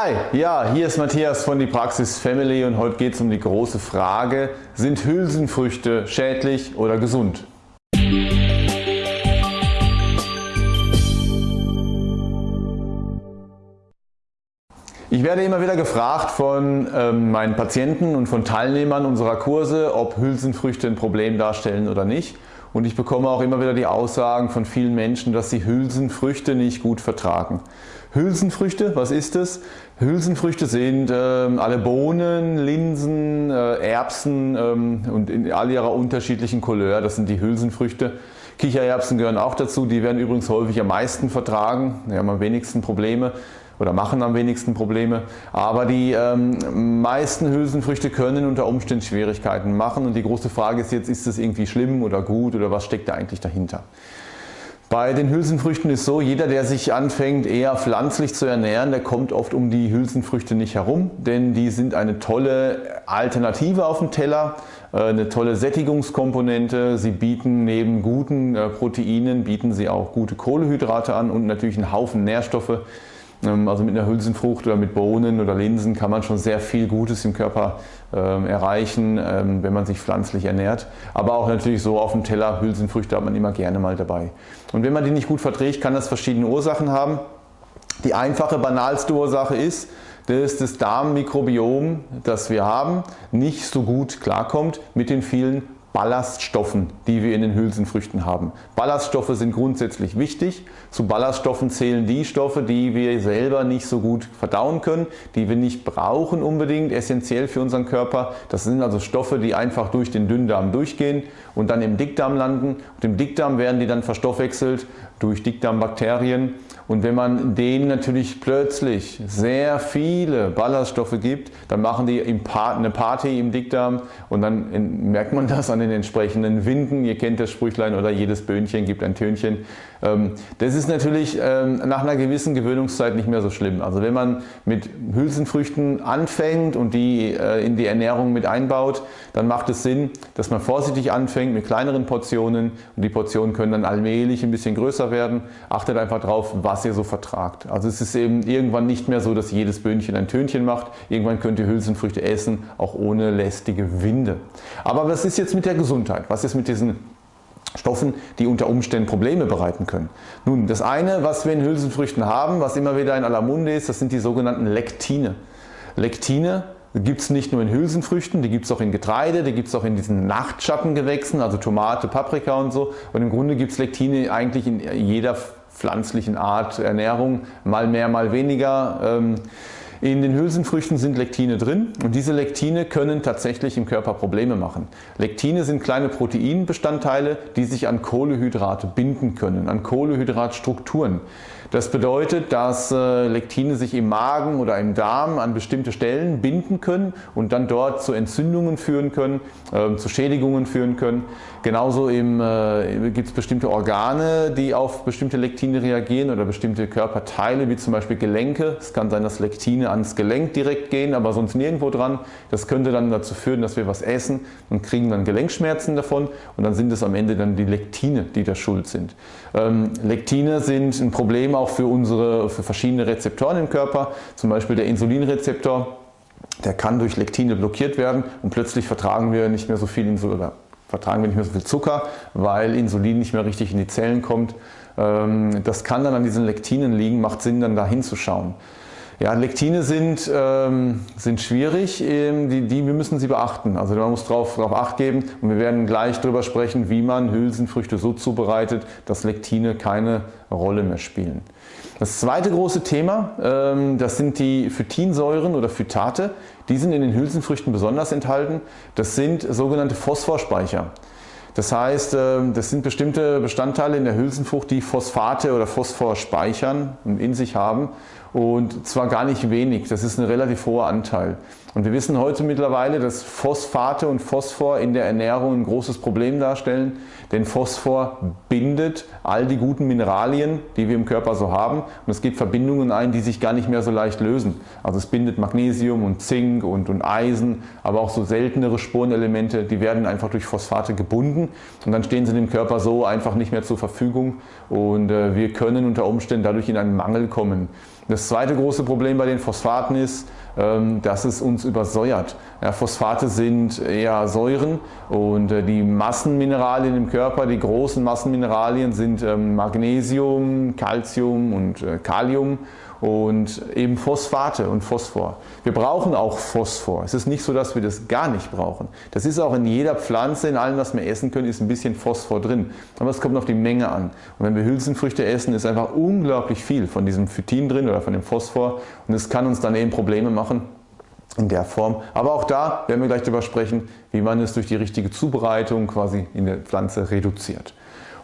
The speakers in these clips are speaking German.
Hi, ja, hier ist Matthias von die Praxis Family und heute geht es um die große Frage, sind Hülsenfrüchte schädlich oder gesund? Ich werde immer wieder gefragt von ähm, meinen Patienten und von Teilnehmern unserer Kurse, ob Hülsenfrüchte ein Problem darstellen oder nicht. Und ich bekomme auch immer wieder die Aussagen von vielen Menschen, dass sie Hülsenfrüchte nicht gut vertragen. Hülsenfrüchte, was ist es? Hülsenfrüchte sind äh, alle Bohnen, Linsen, äh, Erbsen ähm, und in all ihrer unterschiedlichen Couleur, das sind die Hülsenfrüchte. Kichererbsen gehören auch dazu, die werden übrigens häufig am meisten vertragen, die haben am wenigsten Probleme oder machen am wenigsten Probleme. Aber die ähm, meisten Hülsenfrüchte können unter Umständen Schwierigkeiten machen und die große Frage ist jetzt, ist das irgendwie schlimm oder gut oder was steckt da eigentlich dahinter? Bei den Hülsenfrüchten ist so, jeder der sich anfängt eher pflanzlich zu ernähren, der kommt oft um die Hülsenfrüchte nicht herum, denn die sind eine tolle Alternative auf dem Teller, äh, eine tolle Sättigungskomponente. Sie bieten neben guten äh, Proteinen, bieten sie auch gute Kohlehydrate an und natürlich einen Haufen Nährstoffe, also mit einer Hülsenfrucht oder mit Bohnen oder Linsen kann man schon sehr viel Gutes im Körper ähm, erreichen, ähm, wenn man sich pflanzlich ernährt. Aber auch natürlich so auf dem Teller Hülsenfrüchte hat man immer gerne mal dabei. Und wenn man die nicht gut verträgt, kann das verschiedene Ursachen haben. Die einfache, banalste Ursache ist, dass das Darmmikrobiom, das wir haben, nicht so gut klarkommt mit den vielen Ballaststoffen, die wir in den Hülsenfrüchten haben. Ballaststoffe sind grundsätzlich wichtig. Zu Ballaststoffen zählen die Stoffe, die wir selber nicht so gut verdauen können, die wir nicht brauchen unbedingt, essentiell für unseren Körper. Das sind also Stoffe, die einfach durch den Dünndarm durchgehen und dann im Dickdarm landen. Und im Dickdarm werden die dann verstoffwechselt durch Dickdarmbakterien und wenn man denen natürlich plötzlich sehr viele Ballaststoffe gibt, dann machen die eine Party im Dickdarm und dann merkt man das an den entsprechenden Winden. Ihr kennt das Sprüchlein oder jedes Böhnchen gibt ein Tönchen. Ähm, das ist natürlich ähm, nach einer gewissen Gewöhnungszeit nicht mehr so schlimm. Also wenn man mit Hülsenfrüchten anfängt und die äh, in die Ernährung mit einbaut, dann macht es Sinn, dass man vorsichtig anfängt mit kleineren Portionen und die Portionen können dann allmählich ein bisschen größer werden. Achtet einfach drauf, was ihr so vertragt. Also es ist eben irgendwann nicht mehr so, dass jedes Böhnchen ein Tönchen macht. Irgendwann könnt ihr Hülsenfrüchte essen, auch ohne lästige Winde. Aber was ist jetzt mit der Gesundheit? Was ist mit diesen Stoffen, die unter Umständen Probleme bereiten können. Nun, das eine, was wir in Hülsenfrüchten haben, was immer wieder in aller Munde ist, das sind die sogenannten Lektine. Lektine gibt es nicht nur in Hülsenfrüchten, die gibt es auch in Getreide, die gibt es auch in diesen Nachtschattengewächsen, also Tomate, Paprika und so. Und im Grunde gibt es Lektine eigentlich in jeder pflanzlichen Art Ernährung, mal mehr, mal weniger. Ähm, in den Hülsenfrüchten sind Lektine drin und diese Lektine können tatsächlich im Körper Probleme machen. Lektine sind kleine Proteinbestandteile, die sich an Kohlehydrate binden können, an Kohlehydratstrukturen. Das bedeutet, dass äh, Lektine sich im Magen oder im Darm an bestimmte Stellen binden können und dann dort zu Entzündungen führen können, äh, zu Schädigungen führen können. Genauso äh, gibt es bestimmte Organe, die auf bestimmte Lektine reagieren oder bestimmte Körperteile, wie zum Beispiel Gelenke. Es kann sein, dass Lektine ans Gelenk direkt gehen, aber sonst nirgendwo dran. Das könnte dann dazu führen, dass wir was essen und kriegen dann Gelenkschmerzen davon und dann sind es am Ende dann die Lektine, die da schuld sind. Ähm, Lektine sind ein Problem auch für, unsere, für verschiedene Rezeptoren im Körper, zum Beispiel der Insulinrezeptor. Der kann durch Lektine blockiert werden und plötzlich vertragen wir nicht mehr so viel Insulin vertragen wir nicht mehr so viel Zucker, weil Insulin nicht mehr richtig in die Zellen kommt. Ähm, das kann dann an diesen Lektinen liegen, macht Sinn dann da hinzuschauen. Ja, Lektine sind, ähm, sind schwierig, ähm, die, die, wir müssen sie beachten. Also man muss darauf drauf Acht geben und wir werden gleich darüber sprechen, wie man Hülsenfrüchte so zubereitet, dass Lektine keine Rolle mehr spielen. Das zweite große Thema, ähm, das sind die Phytinsäuren oder Phytate. Die sind in den Hülsenfrüchten besonders enthalten. Das sind sogenannte Phosphorspeicher. Das heißt, ähm, das sind bestimmte Bestandteile in der Hülsenfrucht, die Phosphate oder Phosphor speichern und in sich haben und zwar gar nicht wenig, das ist ein relativ hoher Anteil. Und wir wissen heute mittlerweile, dass Phosphate und Phosphor in der Ernährung ein großes Problem darstellen, denn Phosphor bindet all die guten Mineralien, die wir im Körper so haben und es gibt Verbindungen ein, die sich gar nicht mehr so leicht lösen. Also es bindet Magnesium und Zink und, und Eisen, aber auch so seltenere Spurenelemente, die werden einfach durch Phosphate gebunden und dann stehen sie dem Körper so einfach nicht mehr zur Verfügung und äh, wir können unter Umständen dadurch in einen Mangel kommen. Das zweite große Problem bei den Phosphaten ist, ähm, dass es uns übersäuert. Phosphate sind eher Säuren und äh, die Massenmineralien im Körper, die großen Massenmineralien sind ähm, Magnesium, Calcium und äh, Kalium und eben Phosphate und Phosphor. Wir brauchen auch Phosphor. Es ist nicht so, dass wir das gar nicht brauchen. Das ist auch in jeder Pflanze, in allem, was wir essen können, ist ein bisschen Phosphor drin. Aber es kommt auf die Menge an. Und wenn wir Hülsenfrüchte essen, ist einfach unglaublich viel von diesem Phytin drin oder von dem Phosphor und es kann uns dann eben Probleme machen in der Form. Aber auch da werden wir gleich darüber sprechen, wie man es durch die richtige Zubereitung quasi in der Pflanze reduziert.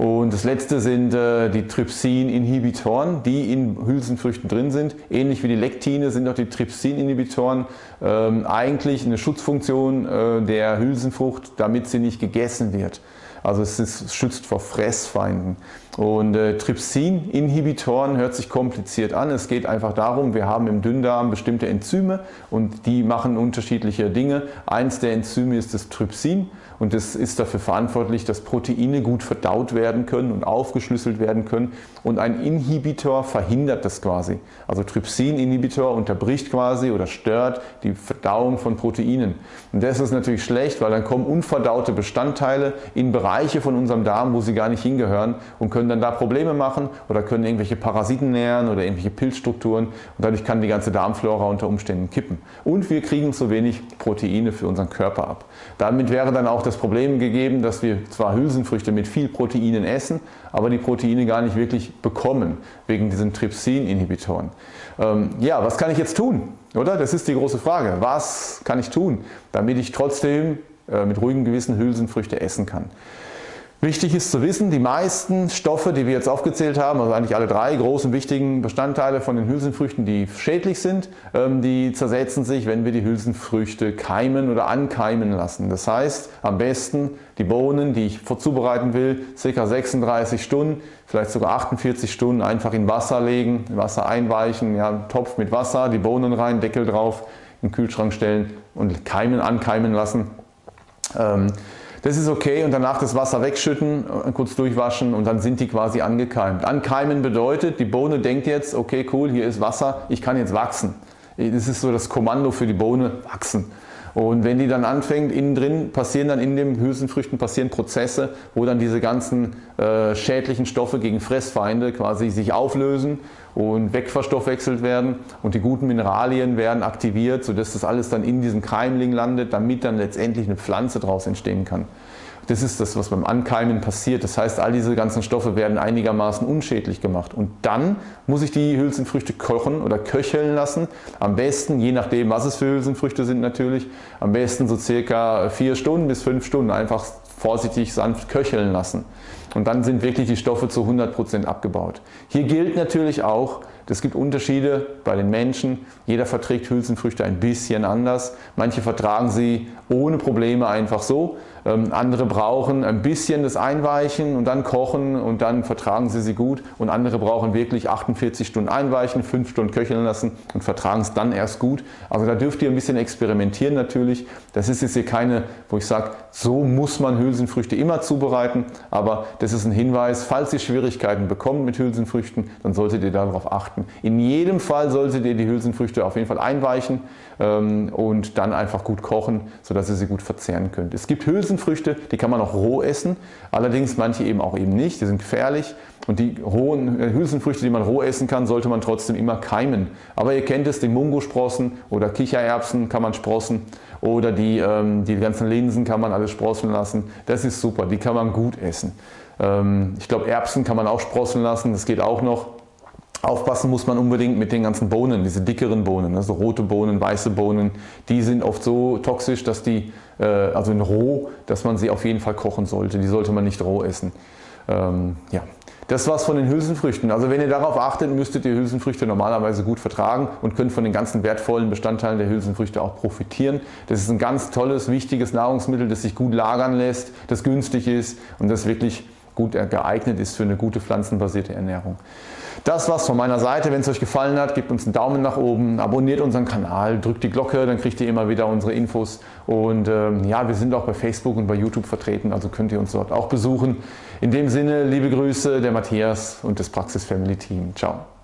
Und das letzte sind äh, die Trypsin-Inhibitoren, die in Hülsenfrüchten drin sind. Ähnlich wie die Lektine sind auch die Trypsin-Inhibitoren ähm, eigentlich eine Schutzfunktion äh, der Hülsenfrucht, damit sie nicht gegessen wird. Also es, ist, schützt vor Fressfeinden. Und äh, Trypsin-Inhibitoren hört sich kompliziert an. Es geht einfach darum, wir haben im Dünndarm bestimmte Enzyme und die machen unterschiedliche Dinge. Eins der Enzyme ist das Trypsin und das ist dafür verantwortlich, dass Proteine gut verdaut werden können und aufgeschlüsselt werden können und ein Inhibitor verhindert das quasi. Also Trypsin-Inhibitor unterbricht quasi oder stört die Verdauung von Proteinen. Und das ist natürlich schlecht, weil dann kommen unverdaute Bestandteile in Bereiche von unserem Darm, wo sie gar nicht hingehören und können dann da Probleme machen oder können irgendwelche Parasiten nähren oder irgendwelche Pilzstrukturen und dadurch kann die ganze Darmflora unter Umständen kippen. Und wir kriegen zu wenig Proteine für unseren Körper ab. Damit wäre dann auch das Problem gegeben, dass wir zwar Hülsenfrüchte mit viel Proteinen essen, aber die Proteine gar nicht wirklich bekommen, wegen diesen Trypsin-Inhibitoren. Ähm, ja, was kann ich jetzt tun? Oder? Das ist die große Frage. Was kann ich tun, damit ich trotzdem äh, mit ruhigem Gewissen Hülsenfrüchte essen kann? Wichtig ist zu wissen, die meisten Stoffe, die wir jetzt aufgezählt haben, also eigentlich alle drei großen wichtigen Bestandteile von den Hülsenfrüchten, die schädlich sind, ähm, die zersetzen sich, wenn wir die Hülsenfrüchte keimen oder ankeimen lassen. Das heißt, am besten die Bohnen, die ich zubereiten will, ca. 36 Stunden, vielleicht sogar 48 Stunden einfach in Wasser legen, Wasser einweichen, ja, Topf mit Wasser, die Bohnen rein, Deckel drauf, in den Kühlschrank stellen und keimen, ankeimen lassen. Ähm, das ist okay und danach das Wasser wegschütten, kurz durchwaschen und dann sind die quasi angekeimt. Ankeimen bedeutet, die Bohne denkt jetzt, okay cool, hier ist Wasser, ich kann jetzt wachsen. Das ist so das Kommando für die Bohne, wachsen. Und wenn die dann anfängt, innen drin passieren dann in den Hülsenfrüchten passieren Prozesse, wo dann diese ganzen äh, schädlichen Stoffe gegen Fressfeinde quasi sich auflösen und wegverstoffwechselt werden und die guten Mineralien werden aktiviert, sodass das alles dann in diesem Keimling landet, damit dann letztendlich eine Pflanze daraus entstehen kann. Das ist das, was beim Ankeimen passiert. Das heißt, all diese ganzen Stoffe werden einigermaßen unschädlich gemacht. Und dann muss ich die Hülsenfrüchte kochen oder köcheln lassen. Am besten, je nachdem, was es für Hülsenfrüchte sind natürlich, am besten so circa vier Stunden bis fünf Stunden einfach vorsichtig sanft köcheln lassen. Und dann sind wirklich die Stoffe zu 100% abgebaut. Hier gilt natürlich auch, es gibt Unterschiede bei den Menschen. Jeder verträgt Hülsenfrüchte ein bisschen anders. Manche vertragen sie ohne Probleme einfach so. Ähm, andere brauchen ein bisschen das Einweichen und dann kochen und dann vertragen sie sie gut. Und andere brauchen wirklich 48 Stunden einweichen, 5 Stunden köcheln lassen und vertragen es dann erst gut. Also da dürft ihr ein bisschen experimentieren natürlich. Das ist jetzt hier keine, wo ich sage, so muss man Hülsenfrüchte immer zubereiten. Aber das ist ein Hinweis, falls ihr Schwierigkeiten bekommt mit Hülsenfrüchten, dann solltet ihr darauf achten. In jedem Fall solltet ihr die Hülsenfrüchte auf jeden Fall einweichen ähm, und dann einfach gut kochen, sodass ihr sie gut verzehren könnt. Es gibt Hülsenfrüchte, die kann man auch roh essen, allerdings manche eben auch eben nicht, die sind gefährlich. Und die rohen äh, Hülsenfrüchte, die man roh essen kann, sollte man trotzdem immer keimen. Aber ihr kennt es, die Mungosprossen oder Kichererbsen kann man sprossen oder die, ähm, die ganzen Linsen kann man alles sprossen lassen. Das ist super, die kann man gut essen. Ähm, ich glaube Erbsen kann man auch sprossen lassen, das geht auch noch. Aufpassen muss man unbedingt mit den ganzen Bohnen, diese dickeren Bohnen, also rote Bohnen, weiße Bohnen, die sind oft so toxisch, dass die, äh, also in roh, dass man sie auf jeden Fall kochen sollte. Die sollte man nicht roh essen. Ähm, ja. Das war's von den Hülsenfrüchten. Also wenn ihr darauf achtet, müsstet ihr Hülsenfrüchte normalerweise gut vertragen und könnt von den ganzen wertvollen Bestandteilen der Hülsenfrüchte auch profitieren. Das ist ein ganz tolles, wichtiges Nahrungsmittel, das sich gut lagern lässt, das günstig ist und das wirklich gut geeignet ist für eine gute pflanzenbasierte Ernährung. Das war's von meiner Seite. Wenn es euch gefallen hat, gebt uns einen Daumen nach oben, abonniert unseren Kanal, drückt die Glocke, dann kriegt ihr immer wieder unsere Infos. Und ähm, ja, wir sind auch bei Facebook und bei YouTube vertreten, also könnt ihr uns dort auch besuchen. In dem Sinne, liebe Grüße, der Matthias und das Praxis Family Team. Ciao.